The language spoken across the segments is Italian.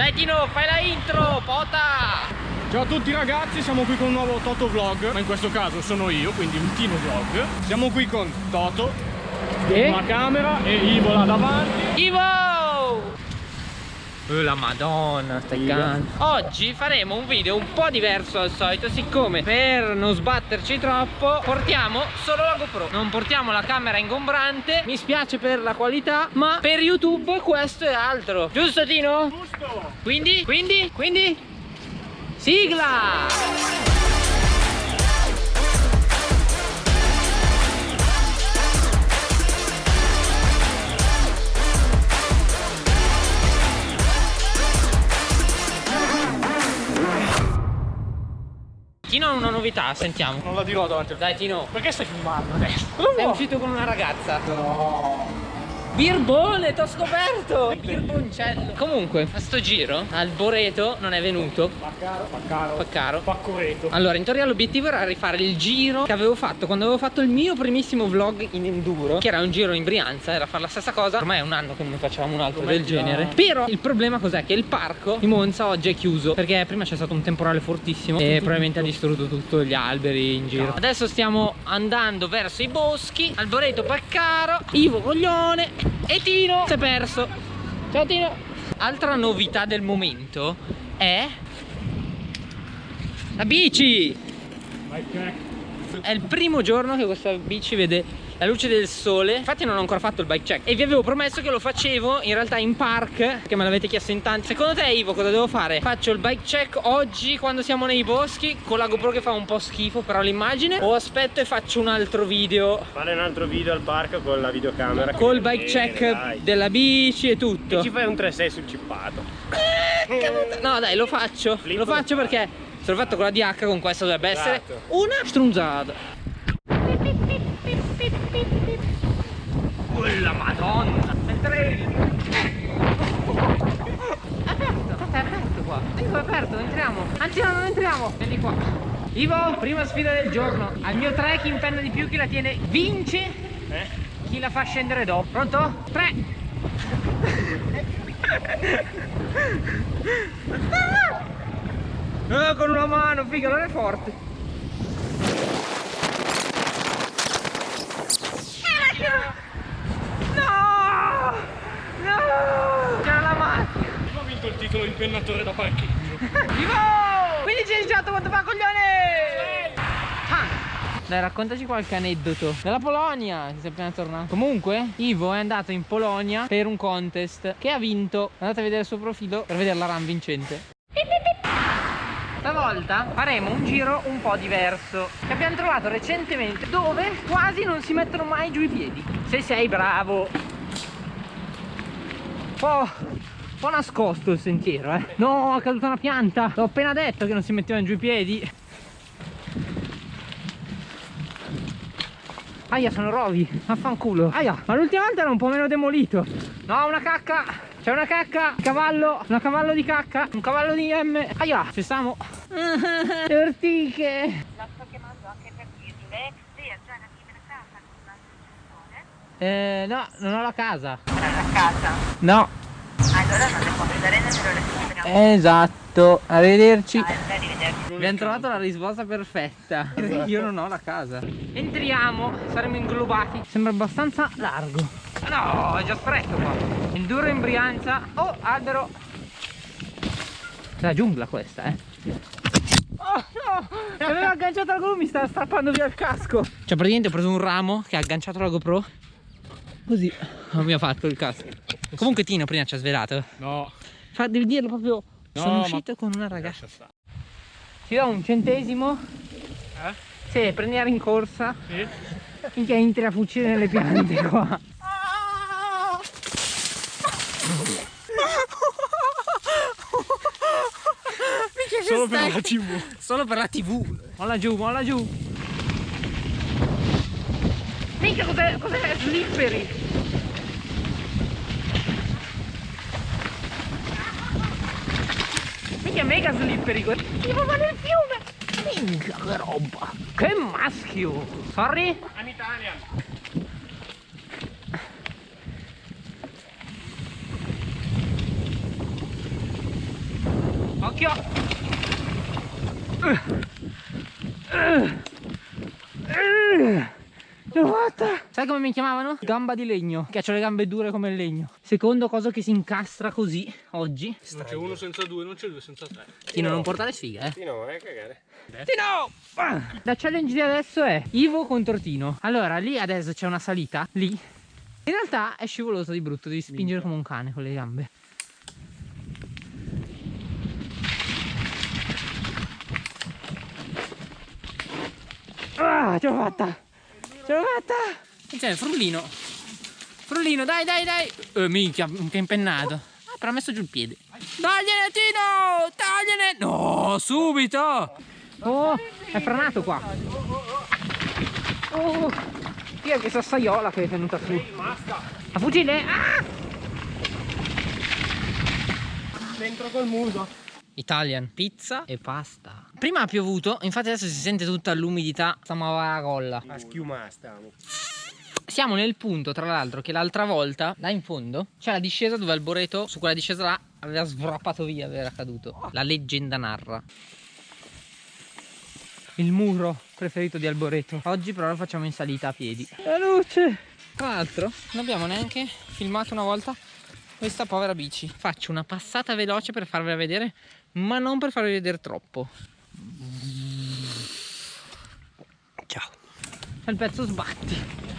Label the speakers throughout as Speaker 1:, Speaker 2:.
Speaker 1: Dai Tino, fai la intro, pota!
Speaker 2: Ciao a tutti ragazzi, siamo qui con un nuovo Toto Vlog, ma in questo caso sono io, quindi un Tino Vlog. Siamo qui con Toto,
Speaker 1: E?
Speaker 2: la camera e Ivo là davanti.
Speaker 1: Ivo! Oh, la madonna, stai cagando. Oggi faremo un video un po' diverso dal solito Siccome per non sbatterci troppo Portiamo solo la GoPro Non portiamo la camera ingombrante Mi spiace per la qualità Ma per YouTube questo è altro Giusto Tino?
Speaker 2: Giusto!
Speaker 1: Quindi? Quindi? Quindi? Sigla! Tino ha una novità, sentiamo
Speaker 2: Non la dirò davanti.
Speaker 1: Dai Tino
Speaker 2: Perché stai filmando adesso?
Speaker 1: Sei uscito con una ragazza No Birbone, t'ho scoperto! Birboncello. Comunque, a sto giro Al Boreto non è venuto.
Speaker 2: Fa caro, fa caro,
Speaker 1: Fa caro
Speaker 2: fa coreto.
Speaker 1: allora, in teoria l'obiettivo era rifare il giro che avevo fatto quando avevo fatto il mio primissimo vlog in enduro Che era un giro in Brianza, era fare la stessa cosa. Ormai è un anno che non ne facevamo un altro
Speaker 2: Ormai
Speaker 1: del
Speaker 2: già-
Speaker 1: genere. Però il problema cos'è? Che il parco di Monza oggi è chiuso Perché prima c'è stato un temporale fortissimo E probabilmente ha distrutto tutti gli alberi in giro. Adesso stiamo andando verso i boschi Alboreto Paccaro Ivo Coglione E Tino? Si è perso. Ciao Tino. Altra novità del momento è la bici! È il primo giorno che questa bici vede la luce del sole Infatti non ho ancora fatto il bike check E vi avevo promesso che lo facevo in realtà in park Che me l'avete chiesto in tanti Secondo te Ivo cosa devo fare? Faccio il bike check oggi quando siamo nei boschi Con la GoPro che fa un po' schifo però l'immagine O aspetto e faccio un altro video
Speaker 3: Fare un altro video al parco con la videocamera.
Speaker 1: Col bike
Speaker 3: viene,
Speaker 1: check
Speaker 3: dai.
Speaker 1: della bici e tutto
Speaker 3: E ci fai un 3-6 sul cippato.
Speaker 1: No dai lo faccio
Speaker 3: Flip
Speaker 1: Lo faccio perché Se l'ho fatto con la DH con questa dovrebbe essere
Speaker 3: Esatto.
Speaker 1: una strunzata Quella madonna il trail Aperto È aperto qua è aperto entriamo Anzi no non entriamo Vieni qua Ivo prima sfida del giorno Al mio tre chi impenna di più chi la tiene vince
Speaker 3: Eh?
Speaker 1: Chi la fa scendere dopo Pronto? Tre Eh, con una mano, figa, non è forte. No! No! C'era la macchina.
Speaker 2: Ho vinto il titolo impennatore da parcheggio.
Speaker 1: Vivo! 15 18 quanto fa coglione? Ah. Dai, raccontaci qualche aneddoto della Polonia, che sei appena tornato. Comunque, Ivo è andato in Polonia per un contest che ha vinto. Andate a vedere il suo profilo per vedere la run vincente. Stavolta faremo un giro un po' diverso che abbiamo trovato recentemente dove quasi non si mettono mai giù i piedi. Se sei bravo. Un po', un po' nascosto il sentiero, eh. No, è caduta una pianta. L'ho appena detto che non si mettevano giù i piedi. Aia, sono rovi. Vaffanculo. Aia, ma l'ultima volta era un po' meno demolito. No, una cacca. C'è una cacca. Cavallo. Un cavallo di cacca. Un cavallo di M. Aia, ci stiamo. Le ortiche.
Speaker 4: La sto chiamando anche per dirle, lei ha già libera casa con l'associazione?
Speaker 1: Eh, no, non ho la casa.
Speaker 4: Sarà la casa.
Speaker 1: No.
Speaker 4: Allora non le può vedere nemmeno le libera.
Speaker 1: Esatto. Arrivederci.
Speaker 4: Ah, arrivederci.
Speaker 1: Abbiamo trovato la risposta perfetta. Io non ho la casa. Entriamo, saremo inglobati. Sembra abbastanza largo. No, è già stretto qua. Enduro in Brianza. Oh, albero. La giungla questa, eh. Oh no! Mi aveva agganciato la GoPro, mi stava strappando via il casco. Cioè, praticamente ho preso un ramo che ha agganciato la GoPro. Così. Non mi ha fatto il casco. Comunque Tino prima ci ha svelato.
Speaker 2: No.
Speaker 1: Fa, devi dirlo proprio.
Speaker 2: No,
Speaker 1: Sono
Speaker 2: ma-
Speaker 1: uscito con una ragazza. Ti do un centesimo.
Speaker 2: Eh?
Speaker 1: Se prendi la rincorsa.
Speaker 2: Sì?
Speaker 1: Finché entri a fucile nelle piante qua. Minchia,
Speaker 2: Solo per la TV.
Speaker 1: Solo per la tv. Molla giù, molla giù. Minchia, cos'è? Cos'è? Slippery. Mega slippery. Tipo va nel fiume. Minchia, che roba. Che maschio. Sorry?
Speaker 2: I'm Italian.
Speaker 1: occhio Ce l'ho fatta! Sai come mi chiamavano? Gamba di legno. Che ho le gambe dure come il legno. Secondo cosa che si incastra così oggi.
Speaker 2: Non c'è uno senza due, non c'è due senza tre.
Speaker 1: Tino, non portare sfiga, eh.
Speaker 3: Sì, no, vai a cagare.
Speaker 1: Tino! Ah! La challenge di adesso è Ivo contro Tino. Allora, lì adesso c'è una salita. Lì. In realtà è scivoloso di brutto, devi spingere come un cane con le gambe. Ah, ce l'ho fatta! Ce l'ho fatta! C'è frullino. Frullino, dai, dai, dai! Eh, minchia, che impennato. Ah, però ha messo giù il piede. Togliene, Tino! Togliene! No, subito! Oh, è franato qua. Oh, chi è che sassaiola che è venuta su? A fucile? Ah!
Speaker 2: Dentro col muso.
Speaker 1: Italian, pizza e pasta. Prima ha piovuto, infatti adesso si sente tutta l'umidità. Stiamo a colla.
Speaker 3: A schiumare stiamo.
Speaker 1: Siamo nel punto, tra l'altro, che l'altra volta, là in fondo, c'è la discesa dove Alboreto, su quella discesa là, aveva svrappato via, era caduto. La leggenda narra. Il muro preferito di Alboreto. Oggi però lo facciamo in salita a piedi. La luce! Tra l'altro, non abbiamo neanche filmato una volta questa povera bici. Faccio una passata veloce per farvela vedere, ma non per farvi vedere troppo. Ciao. C'è il pezzo sbatti.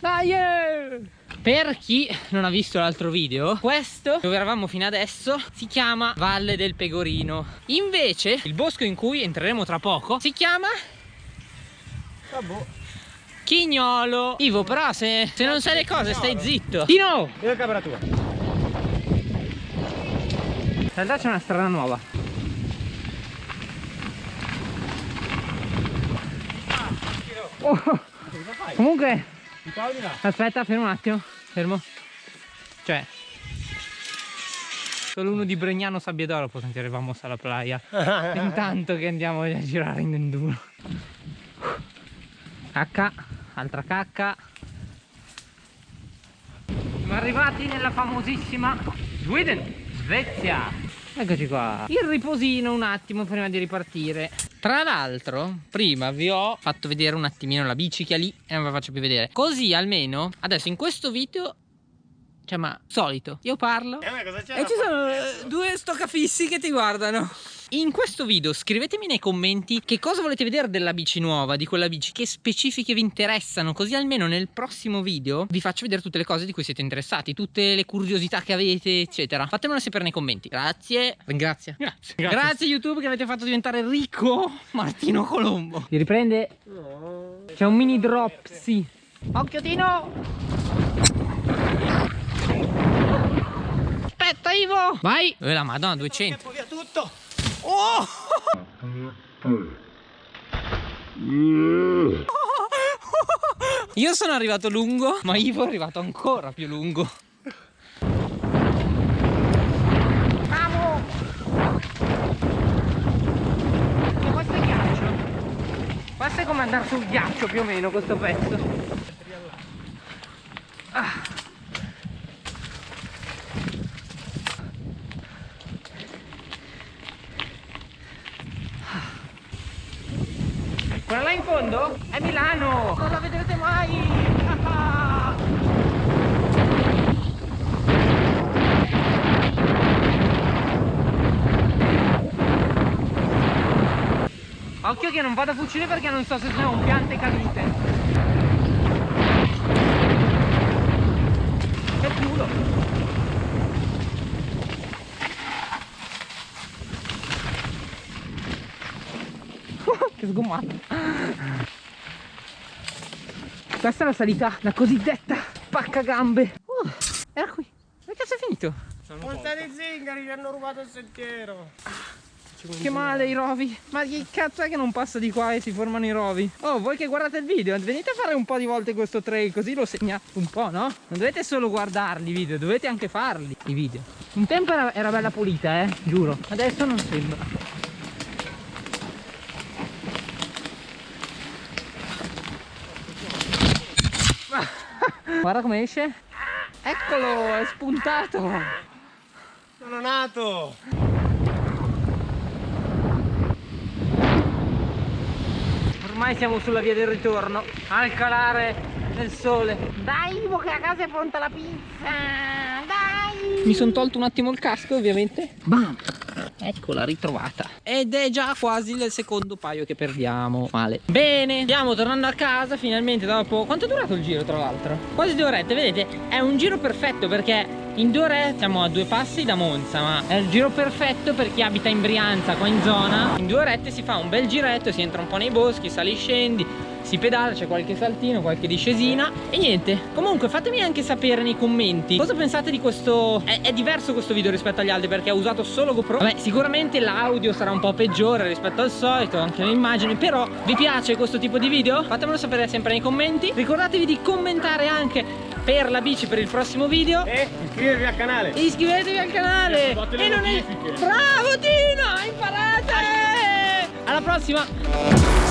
Speaker 1: Dai! Per chi non ha visto l'altro video, questo dove eravamo fino adesso si chiama Valle del Pegorino. Invece, il bosco in cui entreremo tra poco si chiama Chignolo. Ivo, però se, se non sai le cose stai zitto. Tino!
Speaker 3: Io camera tua.
Speaker 1: In realtà c'è una strada nuova. Oh, comunque, aspetta, fermo un attimo. Fermo. Cioè, solo uno di Bregnano Sabbiadoro può sentire vamos alla playa. Intanto che andiamo a girare in enduro. Cacca, altra cacca. Siamo arrivati nella famosissima Sweden, Svezia. Eccoci qua. Il riposino un attimo prima di ripartire. Tra l'altro, prima vi ho fatto vedere un attimino la bici che ha lì e non ve la faccio più vedere. Così almeno, adesso in questo video, cioè ma solito, io parlo
Speaker 3: Eh, ma cosa c'è?
Speaker 1: e ci sono eh, due stoccafissi che ti guardano. In questo video scrivetemi nei commenti che cosa volete vedere della bici nuova, di quella bici, che specifiche vi interessano, così almeno nel prossimo video vi faccio vedere tutte le cose di cui siete interessati, tutte le curiosità che avete, eccetera. Fatemelo sapere nei commenti. Grazie. Grazie. Grazie. Grazie YouTube che avete fatto diventare ricco Martino Colombo. Si riprende? C'è un mini drop, sì. Occhio Tino! Aspetta Ivo! Vai! Eh la madonna 200
Speaker 3: via tutto.
Speaker 1: Oh! Io sono arrivato lungo, ma Ivo è arrivato ancora più lungo. E questo è ghiaccio. Questo è come andare sul ghiaccio più o meno questo pezzo. Quella là in fondo è Milano! Non la vedrete mai! Ah! Occhio che non vado a fucile perché non so se sono un piante cadute. Che culo! Che sgommato. Questa è la salita, la cosiddetta pacca gambe. Uh, era qui. Ma cazzo è finito?
Speaker 3: Punta di zingari ci hanno rubato il sentiero.
Speaker 1: Che male i rovi. Ma che cazzo è che non passa di qua e si formano i rovi? Oh, voi che guardate il video, venite a fare un po' di volte questo trail, così lo segnate un po', no? Non dovete solo guardarli i video, dovete anche farli i video. Un tempo era, era bella pulita, eh, giuro. Adesso non sembra. Guarda come esce. Eccolo, è spuntato.
Speaker 3: Sono nato!
Speaker 1: Ormai siamo sulla via del ritorno, al calare del sole. Dai, Ivo, che a casa è pronta la pizza! Dai! Mi sono tolto un attimo il casco, ovviamente. Bam! Eccola, ritrovata. Ed è già quasi il secondo paio che perdiamo. Male. Bene, stiamo tornando a casa finalmente dopo... Quanto è durato il giro, tra l'altro? Quasi due orette, vedete? È un giro perfetto perché in due ore siamo a due passi da Monza ma è il giro perfetto per chi abita in Brianza qua in zona in due orette si fa un bel giretto si entra un po' nei boschi sali scendi si pedala c'è qualche saltino qualche discesina. E niente comunque fatemi anche sapere nei commenti cosa pensate di questo. È, è diverso questo video rispetto agli altri perché ho usato solo GoPro. Vabbè sicuramente l'audio sarà un po' peggiore rispetto al solito anche le immagini però vi piace questo tipo di video? Fatemelo sapere sempre nei commenti. Ricordatevi di commentare anche per la bici per il prossimo video.
Speaker 3: E iscrivervi al canale!
Speaker 1: e iscrivetevi al canale.
Speaker 2: Le
Speaker 1: e non è bravo Tino imparate alla prossima